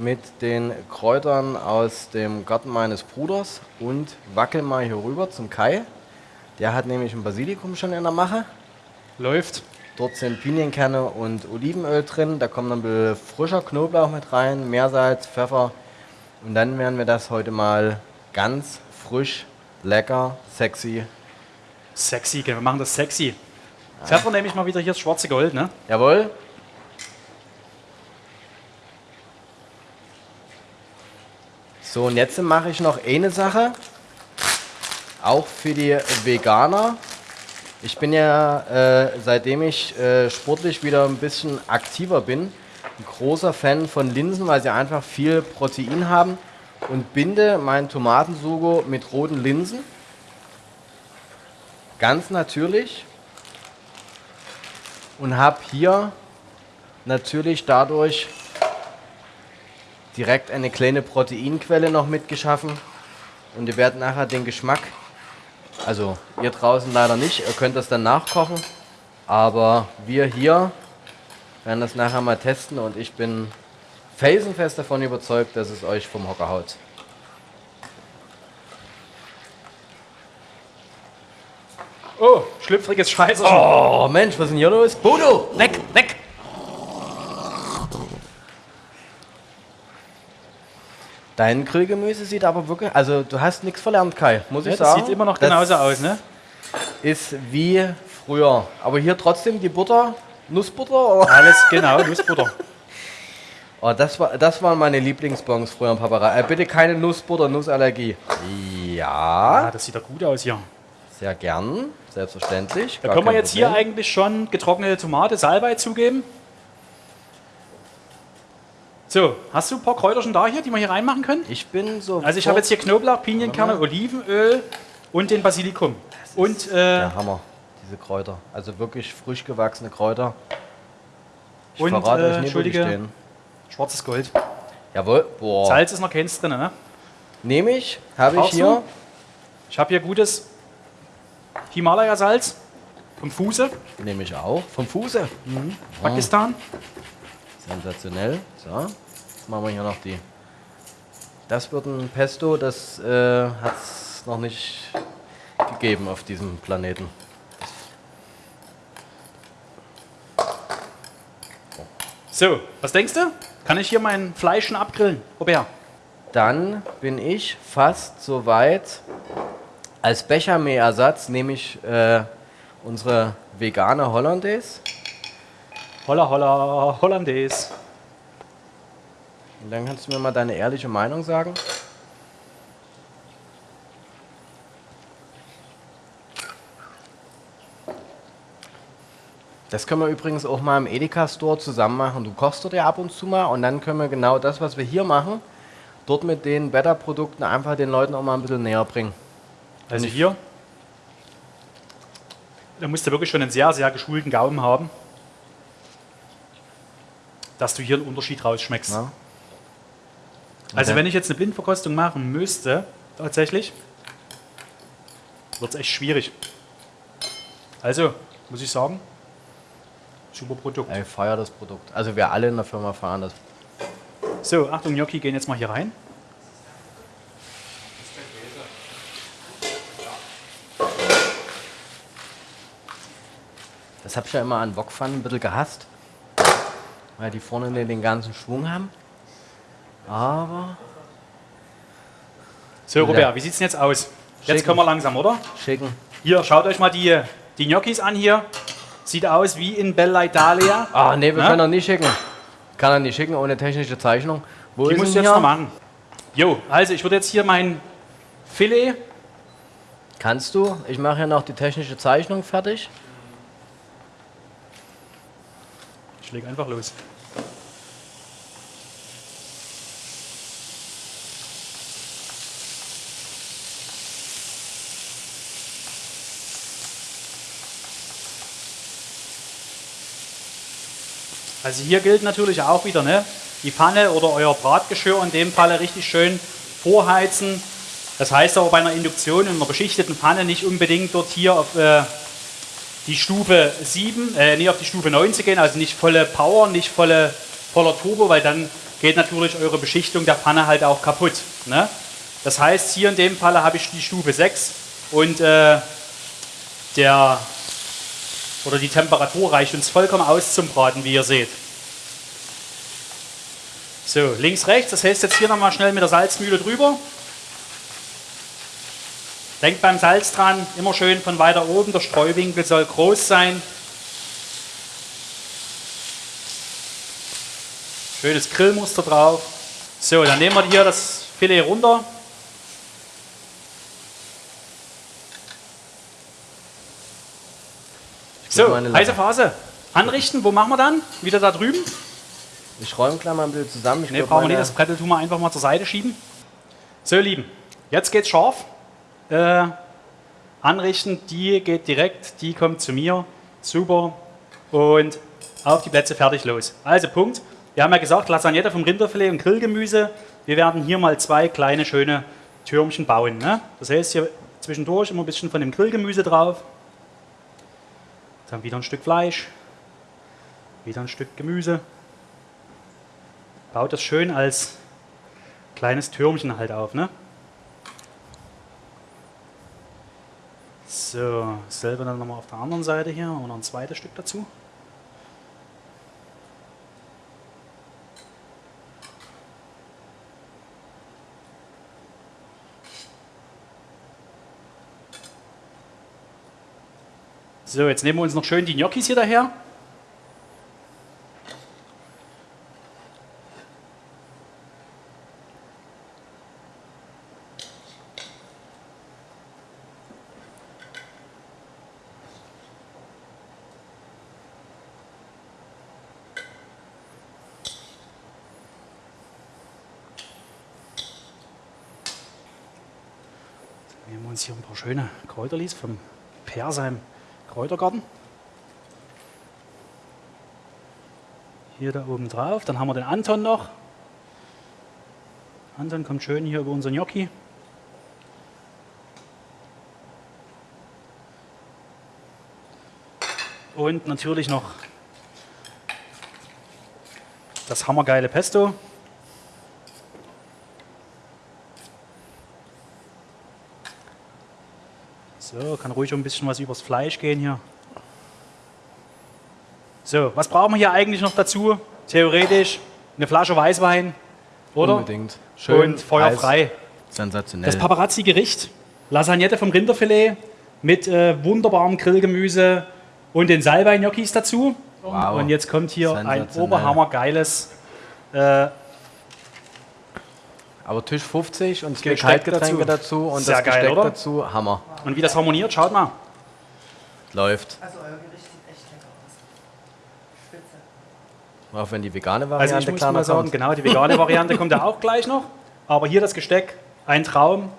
mit den Kräutern aus dem Garten meines Bruders und wackel mal hier rüber zum Kai. Der hat nämlich ein Basilikum schon in der Mache. Läuft. Dort sind Pinienkerne und Olivenöl drin. Da kommt dann ein bisschen frischer Knoblauch mit rein, Meersalz, Pfeffer. Und dann werden wir das heute mal ganz frisch, lecker, sexy. Sexy, wir machen das sexy. Pfeffer nehme ich mal wieder hier das schwarze Gold, ne? Jawohl. So, und jetzt mache ich noch eine Sache, auch für die Veganer. Ich bin ja, äh, seitdem ich äh, sportlich wieder ein bisschen aktiver bin, ein großer Fan von Linsen, weil sie einfach viel Protein haben und binde meinen Tomatensugo mit roten Linsen. Ganz natürlich. Und habe hier natürlich dadurch direkt eine kleine Proteinquelle noch mitgeschaffen. Und ihr werdet nachher den Geschmack, also ihr draußen leider nicht, ihr könnt das dann nachkochen. Aber wir hier werden das nachher mal testen und ich bin felsenfest davon überzeugt, dass es euch vom Hocker haut. Oh, schlüpfriges Scheiße. Oh Mensch, was ist denn hier los? Bodo, weg, weg! Dein Grillgemüse sieht aber wirklich, also du hast nichts verlernt, Kai, muss ich Ja, das sagen. sieht immer noch Das genauso aus, ne? Ist wie früher. Aber hier trotzdem die Butter, Nussbutter? Oder? Alles genau, Nussbutter. Oh, das, war, das waren meine Lieblingsbons früher im Paparei. Äh, bitte keine Nussbutter, Nussallergie. Ja, Ah, das sieht doch gut aus hier. sehr gern, selbstverständlich. Da können wir jetzt hier Problem. eigentlich schon getrocknete Tomate, Salbei zugeben. So, hast du ein paar Kräuter schon da hier, die wir hier reinmachen können? Ich bin so. Also ich habe jetzt hier Knoblauch, Pinienkerne, Olivenöl und den Basilikum. Und äh, Der Hammer, diese Kräuter. Also wirklich frisch gewachsene Kräuter. Ich Und, verrate äh, euch nicht, wo die stehen. schwarzes Gold. Jawohl, boah. Salz ist noch keins drin, ne? Nehme ich, habe ich hier. du? Ich habe hier gutes Himalaya-Salz vom Fuße, Nehme ich auch. Vom Fuße. Pakistan. Sensationell. So, jetzt machen wir hier noch die. Das wird ein Pesto, das äh, hat es noch nicht gegeben auf diesem Planeten. So, was denkst du? Kann ich hier mein Fleisch schon abgrillen? Robert? Dann bin ich fast so weit. Als Bechermehlersatz nehme ich äh, unsere vegane Hollandaise. Holla, holla, Hollandaise. Und dann kannst du mir mal deine ehrliche Meinung sagen. Das können wir übrigens auch mal im Edeka-Store zusammen machen. Du kochst dort ja ab und zu mal und dann können wir genau das, was wir hier machen, dort mit den Better-Produkten einfach den Leuten auch mal ein bisschen näher bringen. Also hier, da musst du wirklich schon einen sehr, sehr geschulten Gaumen haben, dass du hier einen Unterschied rausschmeckst. Ja. Also Okay. wenn ich jetzt eine Blindverkostung machen müsste, tatsächlich, wird es echt schwierig. Also, muss ich sagen, super Produkt. Ich feiere das Produkt. Also wir alle in der Firma feiern das. So, Achtung, Gnocchi gehen jetzt mal hier rein. Das habe ich ja immer an Wokpfannen ein bisschen gehasst. Weil die vorne den, ganzen Schwung haben. Aber So, Robert, wie sieht es denn jetzt aus? Jetzt Schicken. können wir langsam, oder? schicken. Hier, schaut euch mal die, die Gnocchis an hier. Sieht aus wie in Bella Italia. Ah, nee, wir Na? können er nicht schicken. Kann er nicht schicken ohne technische Zeichnung. Wo Die du denn jetzt noch machen. Jo, also ich würde jetzt hier mein Filet. Kannst du? Ich mache hier noch die technische Zeichnung fertig. Ich leg einfach los. Also hier gilt natürlich auch wieder, ne? die Pfanne oder euer Bratgeschirr in dem Falle richtig schön vorheizen. Das heißt aber bei einer Induktion in einer beschichteten Pfanne nicht unbedingt dort hier auf äh, die Stufe 7, äh, nicht auf die Stufe 9 zu gehen, also nicht volle Power, nicht volle, voller Turbo, weil dann geht natürlich eure Beschichtung der Pfanne halt auch kaputt. Ne? Das heißt, hier in dem Falle habe ich die Stufe 6 und äh, der oder die Temperatur reicht uns vollkommen aus zum Braten, wie ihr seht. So, links, rechts, das heißt jetzt hier nochmal schnell mit der Salzmühle drüber. Denkt beim Salz dran, immer schön von weiter oben, der Streuwinkel soll groß sein. Schönes Grillmuster drauf. So, dann nehmen wir hier das Filet runter. So, heiße. Phase. Anrichten, wo machen wir dann? Wieder da drüben? Ich räume gleich mal ein bisschen zusammen. Ich Ne, glaub, brauchen wir nicht. Das Brettel tun wir einfach mal zur Seite schieben. So, ihr Lieben, jetzt geht's scharf. Äh, anrichten, die geht direkt, die kommt zu mir. Super. Und auf die Plätze, fertig, los. Also, Punkt. Wir haben ja gesagt, Lasagnette vom Rinderfilet und Grillgemüse. Wir werden hier mal zwei kleine, schöne Türmchen bauen. Ne? Das heißt, hier zwischendurch immer ein bisschen von dem Grillgemüse drauf. Dann wieder ein Stück Fleisch. Wieder ein Stück Gemüse. Baut das schön als kleines Türmchen halt auf. Ne? So, selber dann nochmal auf der anderen Seite hier und ein zweites Stück dazu. So, jetzt nehmen wir uns noch schön die Gnocchis hier daher. Schöne Kräuterlis vom Persheim Kräutergarten. Hier da oben drauf. Dann haben wir den Anton noch. Anton kommt schön hier über unser Gnocchi. Und natürlich noch das hammergeile Pesto. So, kann ruhig ein bisschen was übers Fleisch gehen hier. So, was brauchen wir hier eigentlich noch dazu? Theoretisch eine Flasche Weißwein, oder? Unbedingt. Und feuerfrei. Sensationell. Das Paparazzi-Gericht, Lasagnette vom Rinderfilet mit äh, wunderbarem Grillgemüse und den Salbei-Gnocchis dazu. Wow. Und jetzt kommt hier ein oberhammergeiles äh, Aber Tisch 50 und zwei Gesteck Kaltgetränke dazu. dazu, und Sehr das geil, Gesteck oder? dazu. Hammer. und wie das harmoniert, schaut mal. Läuft. Also euer Gericht sieht echt lecker aus. Spitze. Auch wenn die vegane Also Variante ich muss mal sagen, kommt. genau, die vegane Variante kommt ja auch gleich noch. Aber hier das Gesteck, ein Traum.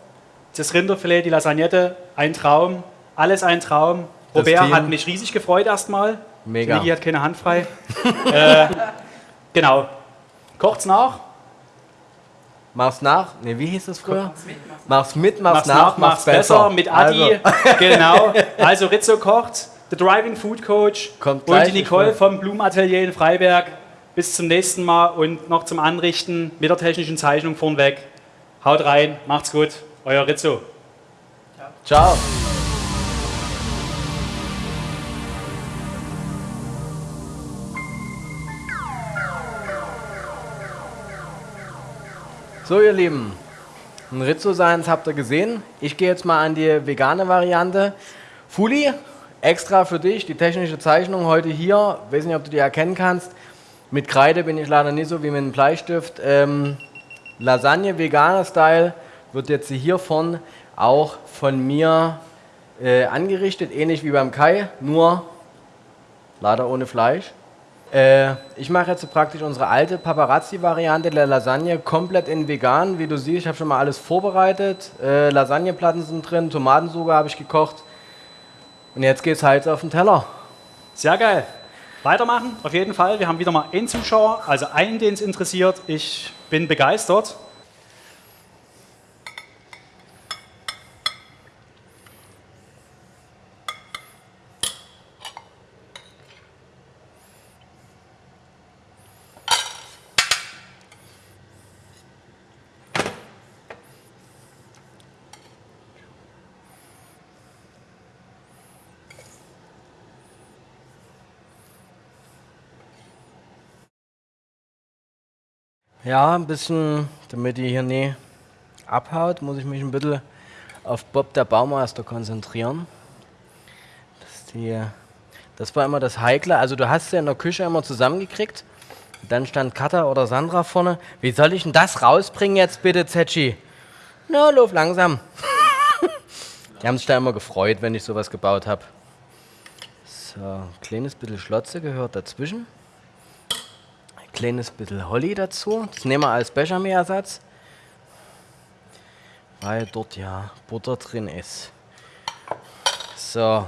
Das Rinderfilet, die Lasagnette, ein Traum. Alles ein Traum. Das Robert Team- hat mich riesig gefreut erstmal. Mega. Niki hat keine Hand frei. äh, genau. Kocht's nach. Mach's nach. Ne, wie hieß das früher? Mach's mit, mach's, Mach's nach, mach's besser. Mit Adi. Also, Genau. Also Rizzo kocht, der Driving Food Coach Kommt und die Nicole vom Blumenatelier in Freiberg. Bis zum nächsten Mal und noch zum Anrichten mit der technischen Zeichnung vornweg. Haut rein, macht's gut. Euer Rizzo. ciao. So, ihr Lieben, ein Rizzo Seins habt ihr gesehen. Ich gehe jetzt mal an die vegane Variante. Fuli, extra für dich, die technische Zeichnung heute hier. Weiß nicht, ob du die erkennen kannst. Mit Kreide bin ich leider nicht so wie mit einem Bleistift. Ähm, Lasagne veganer Style wird jetzt hiervon auch von mir äh, angerichtet, ähnlich wie beim Kai, nur leider ohne Fleisch. Äh, ich mache jetzt praktisch unsere alte Paparazzi-Variante der Lasagne komplett in vegan. Wie du siehst, ich habe schon mal alles vorbereitet. Äh, Lasagneplatten sind drin, Tomatensuppe habe ich gekocht. Und jetzt geht's halt auf den Teller. Sehr geil. Weitermachen, auf jeden Fall. Wir haben wieder mal einen Zuschauer, also einen, den es interessiert. Ich bin begeistert. Ja, ein bisschen, damit die hier nie abhaut, muss ich mich ein bisschen auf Bob der Baumeister konzentrieren. Das, die, das war immer das Heikle. Also du hast sie in der Küche immer zusammengekriegt. Dann stand Katha oder Sandra vorne. Wie soll ich denn das rausbringen jetzt bitte, Zetschi? Na, lauf langsam. die haben sich da immer gefreut, wenn ich sowas gebaut habe. So, ein kleines bisschen Schlotze gehört dazwischen kleines bisschen Holly dazu. Das nehmen wir als Bechamel-Ersatz. weil dort ja Butter drin ist. So,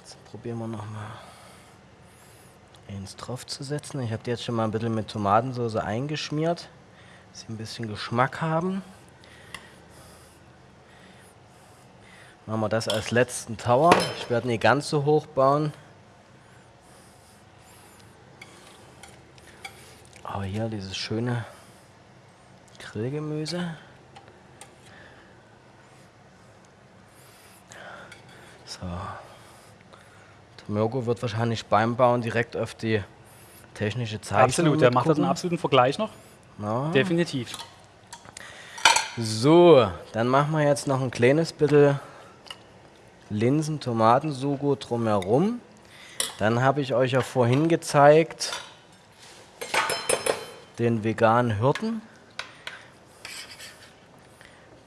jetzt probieren wir noch mal eins drauf zu setzen. Ich habe die jetzt schon mal ein bisschen mit Tomatensauce eingeschmiert, dass sie ein bisschen Geschmack haben. Machen wir das als letzten Tower. Ich werde nicht ganz so hoch bauen. Aber hier dieses schöne Grillgemüse. So. Der Mirko wird wahrscheinlich beim Bauen direkt auf die technische Zeichnung Absolut, der macht da mitgucken. einen absoluten Vergleich noch. Ja. Definitiv. So, dann machen wir jetzt noch ein kleines bisschen Linsen, Tomatensugo drumherum. Dann habe ich euch ja vorhin gezeigt den veganen Hirten.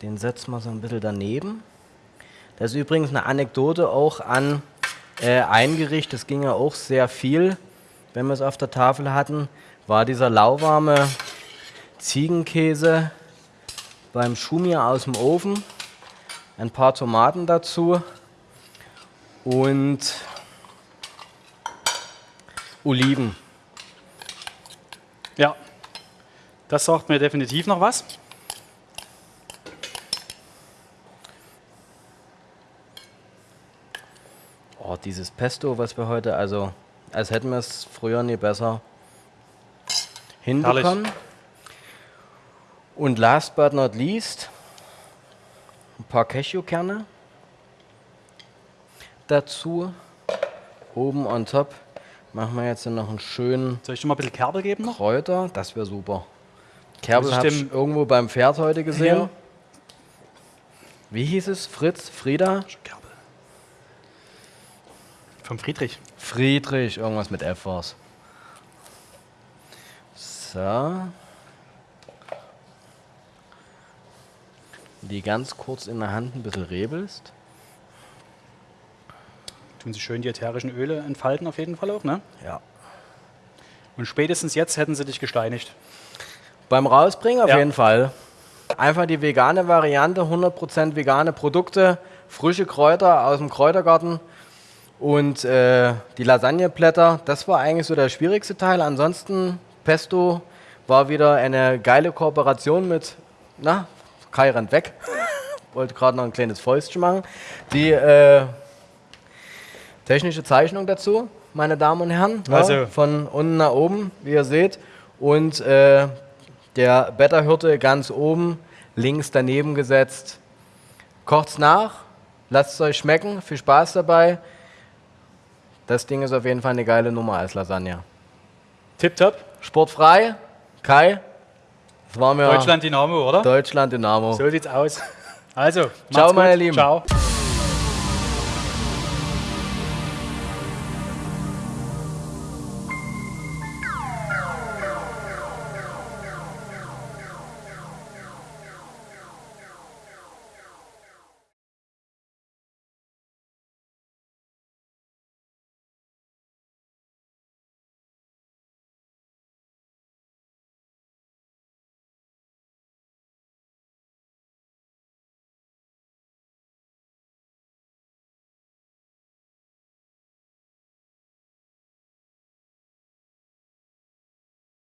Den setzen wir so ein bisschen daneben. Das ist übrigens eine Anekdote auch an äh, ein Gericht, das ging ja auch sehr viel, wenn wir es auf der Tafel hatten, war dieser lauwarme Ziegenkäse beim Schumir aus dem Ofen, ein paar Tomaten dazu und Oliven. Ja, das sagt mir definitiv noch was. Oh, dieses Pesto, was wir heute, also als hätten wir es früher nie besser hinbekommen. Und last but not least, ein paar Cashewkerne dazu. Oben on top machen wir jetzt noch einen schönen Soll ich dir mal ein bisschen Kerbel geben noch? Kräuter. Das wäre super. Kerbel habe ich irgendwo beim Pferd heute gesehen. Hier. Wie hieß es? Fritz? Frieda? Kerbel. Vom Friedrich. Friedrich, irgendwas mit F war's. So. Die ganz kurz in der Hand ein bisschen rebelst. Tun sie schön die ätherischen Öle entfalten auf jeden Fall auch, ne? Ja. Und spätestens jetzt hätten sie dich gesteinigt. Beim Rausbringen auf Ja. jeden Fall. Einfach die vegane Variante, 100% vegane Produkte, frische Kräuter aus dem Kräutergarten und äh, die Lasagneblätter. Das war eigentlich so der schwierigste Teil. Ansonsten, Pesto war wieder eine geile Kooperation mit, na, Kai rennt weg. Wollte gerade noch ein kleines Fäustchen machen. Die äh, technische Zeichnung dazu, meine Damen und Herren. ne, Also- von unten nach oben, wie ihr seht. Und äh, der Betterhirte ganz oben, links daneben gesetzt. Kocht's nach, lasst es euch schmecken, viel Spaß dabei. Das Ding ist auf jeden Fall eine geile Nummer als Lasagne. Tipptopp. Sportfrei, Kai, das war mir Deutschland Dynamo, oder? Deutschland Dynamo. So sieht's aus. Also, Ciao, macht's meine gut. Lieben. Ciao.